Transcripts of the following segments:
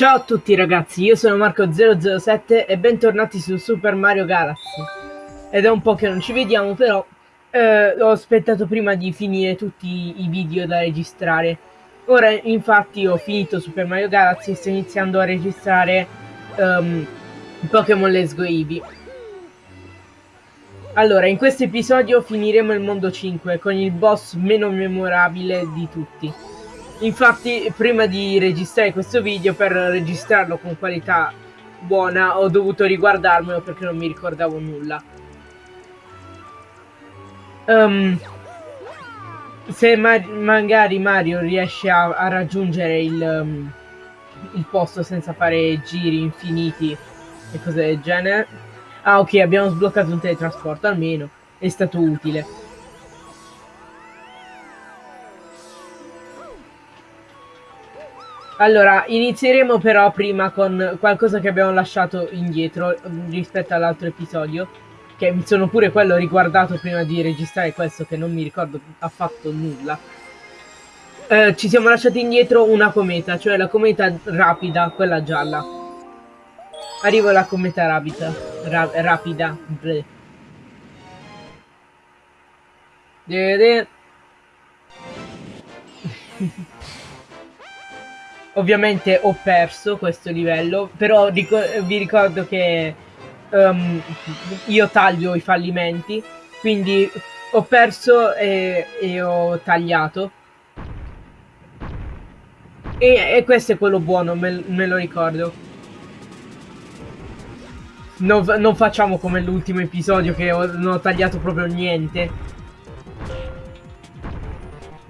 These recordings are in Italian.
Ciao a tutti ragazzi, io sono Marco007 e bentornati su Super Mario Galaxy. Ed è un po' che non ci vediamo, però eh, ho aspettato prima di finire tutti i video da registrare. Ora infatti ho finito Super Mario Galaxy e sto iniziando a registrare um, Pokémon Let's Go Eevee. Allora, in questo episodio finiremo il mondo 5 con il boss meno memorabile di tutti. Infatti, prima di registrare questo video, per registrarlo con qualità buona, ho dovuto riguardarmelo perché non mi ricordavo nulla. Um, se ma magari Mario riesce a, a raggiungere il, um, il posto senza fare giri infiniti e cose del genere. Ah, ok, abbiamo sbloccato un teletrasporto, almeno. È stato utile. Allora, inizieremo però prima con qualcosa che abbiamo lasciato indietro rispetto all'altro episodio, che mi sono pure quello riguardato prima di registrare questo, che non mi ricordo affatto nulla. Eh, ci siamo lasciati indietro una cometa, cioè la cometa rapida, quella gialla. Arrivo alla cometa rapida. Ra rapida. Vedete? Ovviamente ho perso questo livello, però ricor vi ricordo che um, io taglio i fallimenti, quindi ho perso e, e ho tagliato. E, e, questo è quello buono, me, me lo ricordo. Non, non facciamo come l'ultimo episodio che ho, non ho tagliato proprio niente.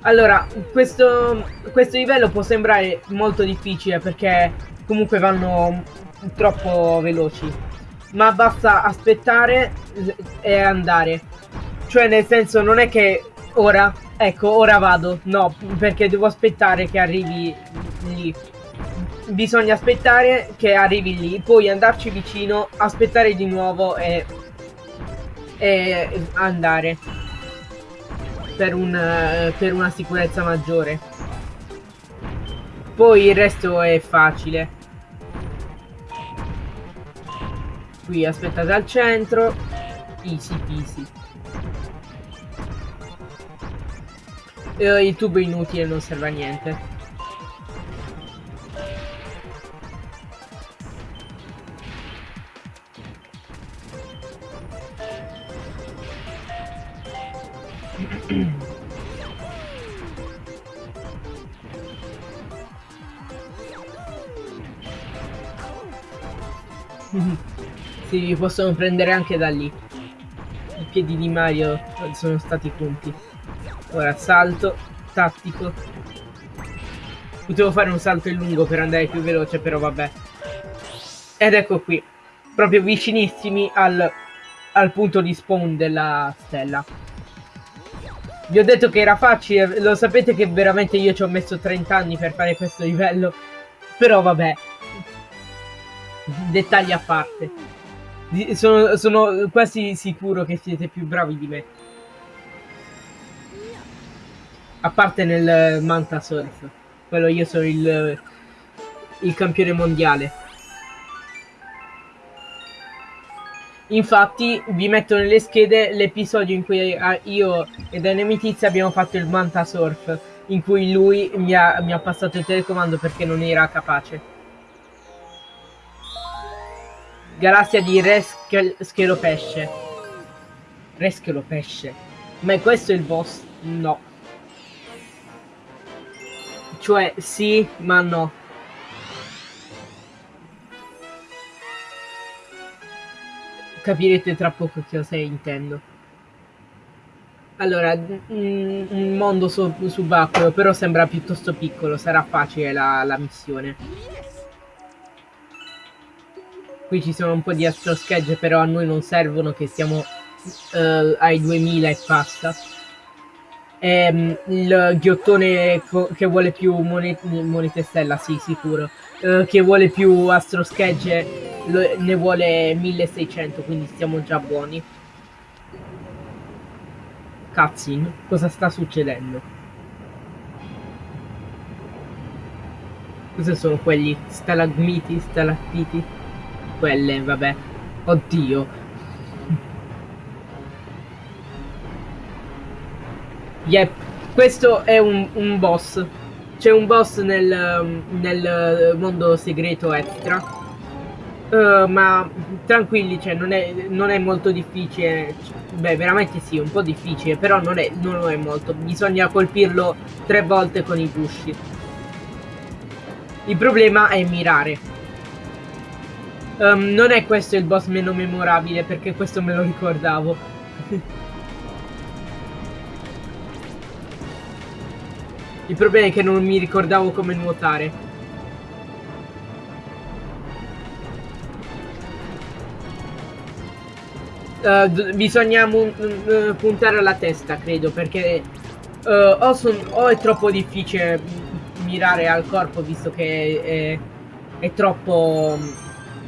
Allora, questo, questo livello può sembrare molto difficile perché comunque vanno troppo veloci. Ma basta aspettare e andare. Cioè nel senso non è che ora, ecco, ora vado. No, perché devo aspettare che arrivi lì. Bisogna aspettare che arrivi lì, poi andarci vicino, aspettare di nuovo e, e andare per, un, per una sicurezza maggiore. Poi il resto è facile. Qui aspettate al centro. Easy peasy. il tubo inutile non serve a niente. si li possono prendere anche da lì. I piedi di Mario sono stati punti. Ora salto, tattico. Potevo fare un salto in lungo per andare più veloce, però vabbè. Ed ecco qui, proprio vicinissimi al, al punto di spawn della stella. Vi ho detto che era facile, lo sapete che veramente io ci ho messo 30 anni per fare questo livello. Però vabbè, dettagli a parte. Sono, sono quasi sicuro che siete più bravi di me. A parte nel Manta Surf. Quello io sono il, il campione mondiale. Infatti vi metto nelle schede l'episodio in cui io e Tizia abbiamo fatto il Manta Surf, in cui lui mi ha, mi ha passato il telecomando perché non era capace. Galassia di Re Schelopesce. Re Schelopesce. Ma questo è il boss? No. Cioè, sì, ma no. Capirete tra poco cosa intendo. Allora, un mondo subacqueo, però sembra piuttosto piccolo, sarà facile la, la missione. Qui ci sono un po' di astro schegge, però a noi non servono che siamo uh, ai 2000 e passa. E, ehm, il ghiottone che vuole più monete, monete stella, sì, sicuro. Uh, che vuole più astro schegge ne vuole 1600, quindi stiamo già buoni. Cutscene, cosa sta succedendo? Cosa sono quelli? Stalagmiti, stalattiti? Quelle, vabbè. Oddio. Yep, questo è un, un boss. C'è un boss nel, nel mondo segreto extra. Uh, ma tranquilli, cioè non è, non è molto difficile. Beh, veramente sì, un po' difficile, però non è, non è molto. Bisogna colpirlo tre volte con i gusci. Il problema è mirare. Um, non è questo il boss meno memorabile, perché questo me lo ricordavo. il problema è che non mi ricordavo come nuotare. Uh, bisogna uh, puntare alla testa, credo, perché uh, o, o, è troppo difficile mirare al corpo, visto che è, è troppo...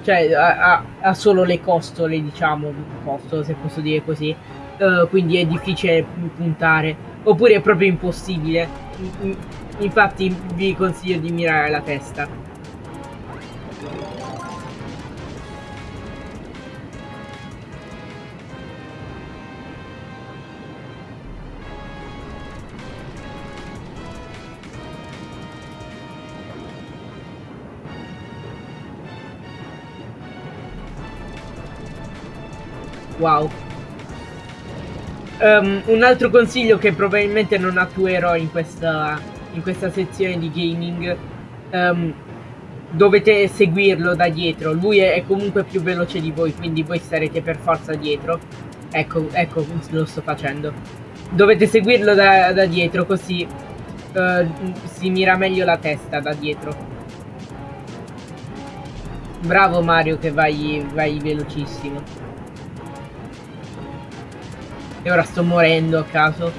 cioè ha, ha, solo le costole, diciamo, costo, se posso dire così, quindi è difficile puntare, oppure è proprio impossibile. Infatti vi consiglio di mirare la testa. Wow. Um, un altro consiglio che probabilmente non attuerò in questa, in questa sezione di gaming. Um, dovete seguirlo da dietro. Lui è, è, comunque più veloce di voi, quindi voi starete per forza dietro. Ecco, ecco, lo sto facendo. Dovete seguirlo da, da dietro, così uh, si mira meglio la testa da dietro. Bravo Mario che vai, vai velocissimo. E ora sto morendo a caso.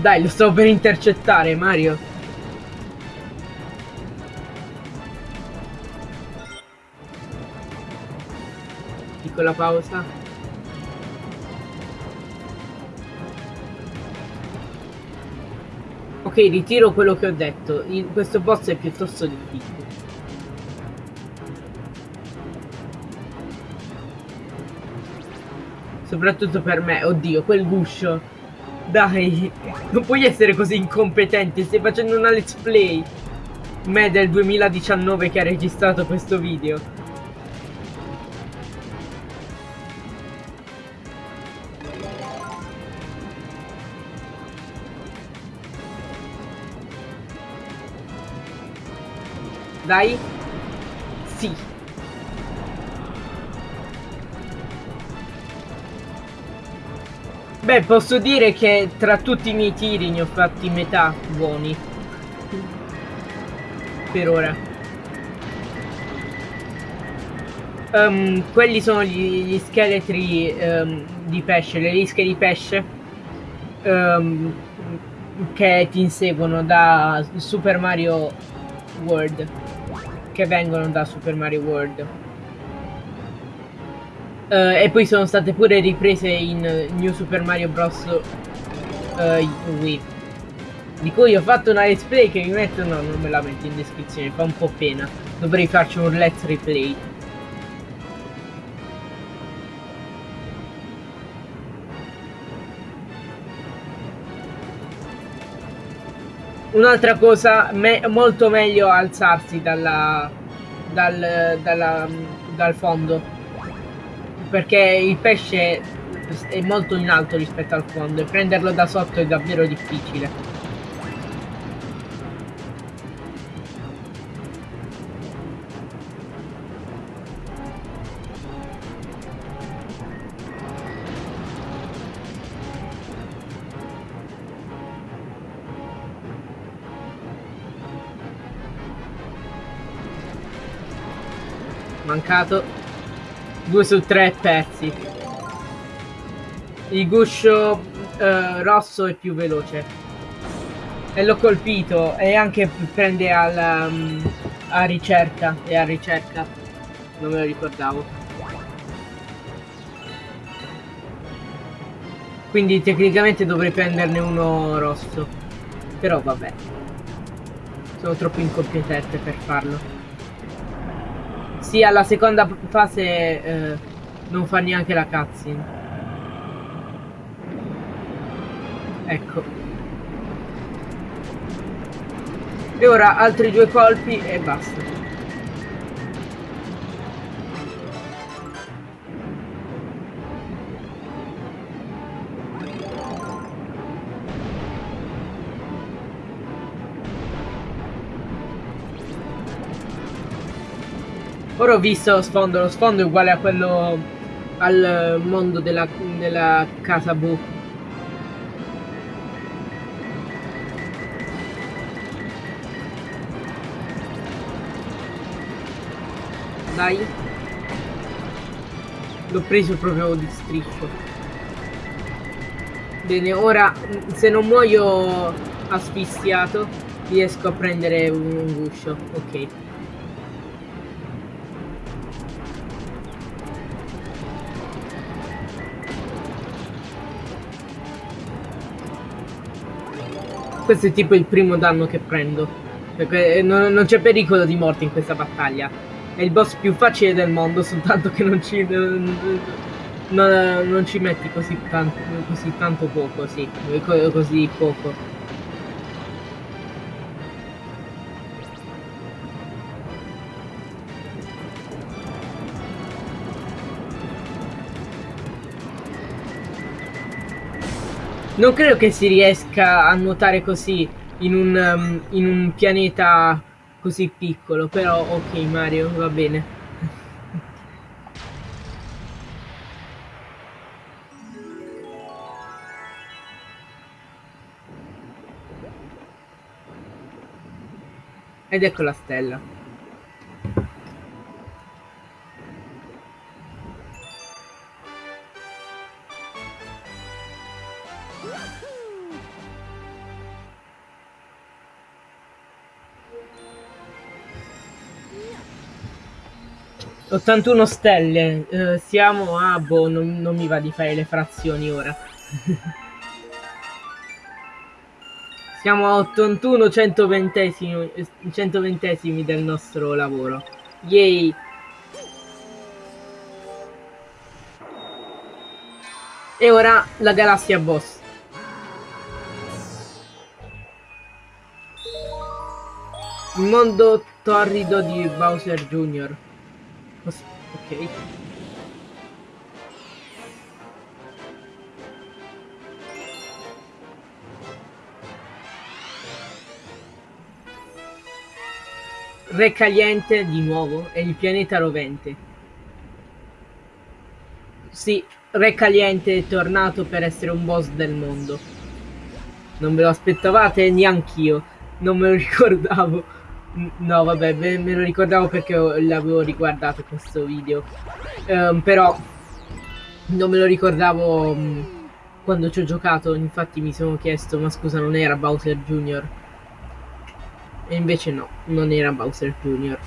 Dai, lo sto per intercettare, Mario. Piccola pausa. Ritiro quello che ho detto. Il, questo boss è piuttosto difficile. Soprattutto per me. Oddio, quel guscio. Dai, non puoi essere così incompetente. Stai facendo una let's play. Me del 2019 che ha registrato questo video. Dai. Sì. Beh, posso dire che tra tutti i miei tiri ne ho fatti metà buoni. Per ora. Um, quelli sono gli, gli scheletri um, di pesce, le lische di pesce um, che ti inseguono da Super Mario World che vengono da Super Mario World. Uh, e poi sono state pure riprese in New Super Mario Bros. Uh, Wii. Di cui ho fatto una let's play che mi metto, no, non me la metto in descrizione, fa un po' pena. Dovrei farci un let's replay. Un'altra cosa, me molto meglio alzarsi dalla, dal, dalla, dal fondo. Perché il pesce è molto in alto rispetto al fondo e prenderlo da sotto è davvero difficile. Mancato. 2 su 3 pezzi. Il guscio uh, rosso è più veloce. E l'ho colpito e anche prende alla, um, a ricerca. E a ricerca. Non me lo ricordavo. Quindi tecnicamente dovrei prenderne uno rosso. Però vabbè. Sono troppo incompetente per farlo. Sì, alla seconda fase eh, non fa neanche la cutscene. Ecco. E ora altri due colpi e basta. Ora ho visto lo sfondo, lo sfondo è uguale a quello al mondo della, della casa Bu. Dai. L'ho preso proprio di striscio. Bene, ora se non muoio asfissiato riesco a prendere un guscio. Ok. Questo è tipo il primo danno che prendo. Perché non, non c'è pericolo di morte in questa battaglia. È il boss più facile del mondo, soltanto che non ci... Non, non ci metti così tanto, così tanto poco, sì. Così poco. Non credo che si riesca a nuotare così in un, um, in un pianeta così piccolo, però ok Mario, va bene. Ed ecco la stella. 81 stelle, eh, siamo a... boh, non, non mi va di fare le frazioni ora. siamo a 81 120 120 del nostro lavoro. Yay! E ora la galassia boss. Il mondo torrido di Bowser Jr. Ok. Re Caliente di nuovo è il pianeta rovente. Sì, Re Caliente è tornato per essere un boss del mondo. Non ve lo aspettavate neanch'io, non me lo ricordavo. No, vabbè, me, me lo ricordavo perché l'avevo riguardato questo video. Um, però non me lo ricordavo um, quando ci ho giocato. Infatti mi sono chiesto, ma scusa, non era Bowser Jr. E invece no, non era Bowser Jr.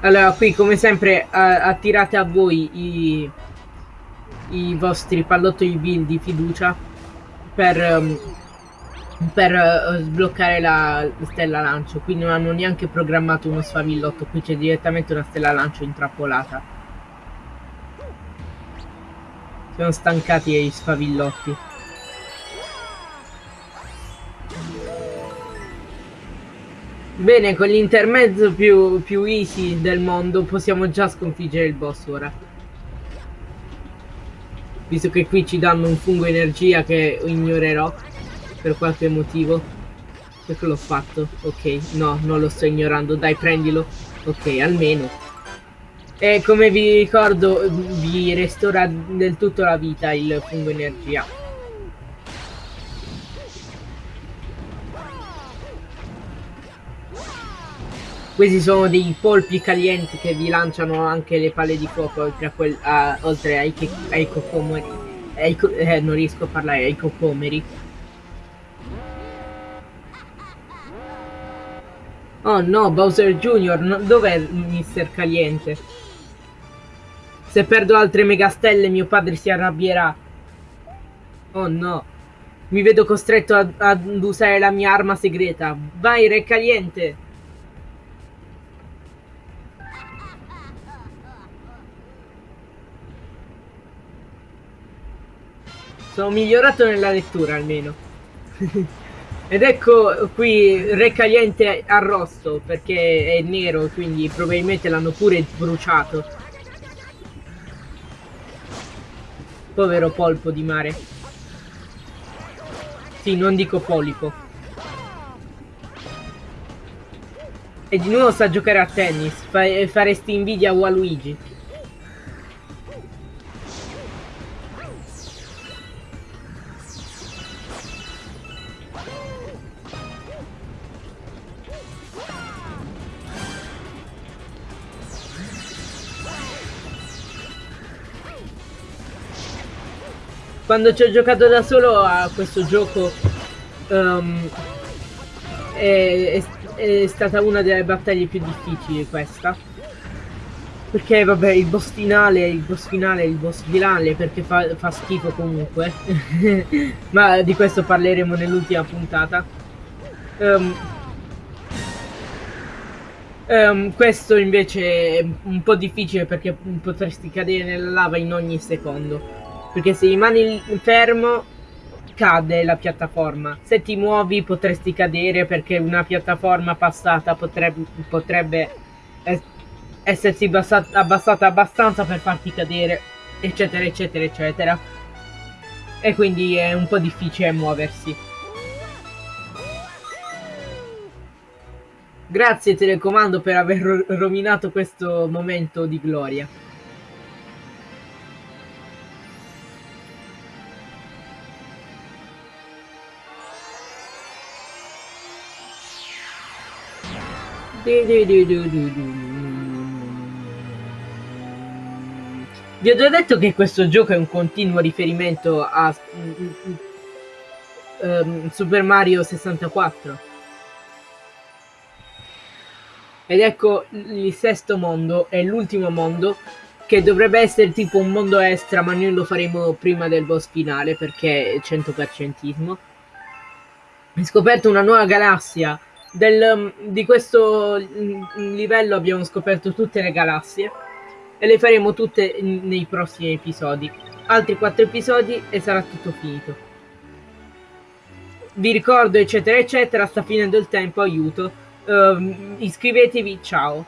Allora, qui come sempre attirate a voi i, i vostri pallottoli di fiducia per, um, per uh, sbloccare la stella lancio. Qui non hanno neanche programmato uno sfavillotto, qui c'è direttamente una stella lancio intrappolata. Sono stancati gli sfavillotti. Bene, con l'intermezzo più, più easy del mondo possiamo già sconfiggere il boss ora. Visto che qui ci danno un fungo energia che ignorerò per qualche motivo. Perché l'ho fatto? Ok, no, non lo sto ignorando. Dai, prendilo. Ok, almeno. E come vi ricordo, vi restaura del tutto la vita il fungo energia. Questi sono dei polpi calienti che vi lanciano anche le palle di fuoco oltre, a quel, a, oltre ai, ai cocomeri. Ai, eh, non riesco a parlare ai cocomeri. Oh no, Bowser Jr., no, dov'è Mister Caliente? Se perdo altre megastelle mio padre si arrabbierà. Oh no. Mi vedo costretto ad, ad usare la mia arma segreta. Vai, Re Caliente! Sono migliorato nella lettura almeno. Ed ecco qui Re Caliente arrosto perché è nero, quindi probabilmente l'hanno pure bruciato. Povero polpo di mare. Sì, non dico polipo. E di nuovo sa giocare a tennis. Fa faresti invidia a Waluigi. Quando ci ho giocato da solo a questo gioco um, è, è, è, stata una delle battaglie più difficili questa. Perché vabbè il boss finale il boss finale il boss finale perché fa, fa schifo comunque. Ma di questo parleremo nell'ultima puntata. Um, um, questo invece è un po' difficile perché potresti cadere nella lava in ogni secondo perché se rimani fermo cade la piattaforma. Se ti muovi potresti cadere perché una piattaforma passata potrebbe, potrebbe essersi abbassata, abbassata abbastanza per farti cadere, eccetera, eccetera, eccetera. E quindi è un po' difficile muoversi. Grazie telecomando per aver rovinato questo momento di gloria. Vi ho già detto che questo gioco è un continuo riferimento a um, Super Mario 64. Ed ecco il sesto mondo, è l'ultimo mondo, che dovrebbe essere tipo un mondo extra, ma noi lo faremo prima del boss finale perché è 100%ismo. Ho scoperto una nuova galassia del, um, di questo mm, livello abbiamo scoperto tutte le galassie e le faremo tutte nei prossimi episodi. Altri quattro episodi e sarà tutto finito. Vi ricordo eccetera eccetera, sta finendo il tempo, aiuto. Uh, iscrivetevi, ciao.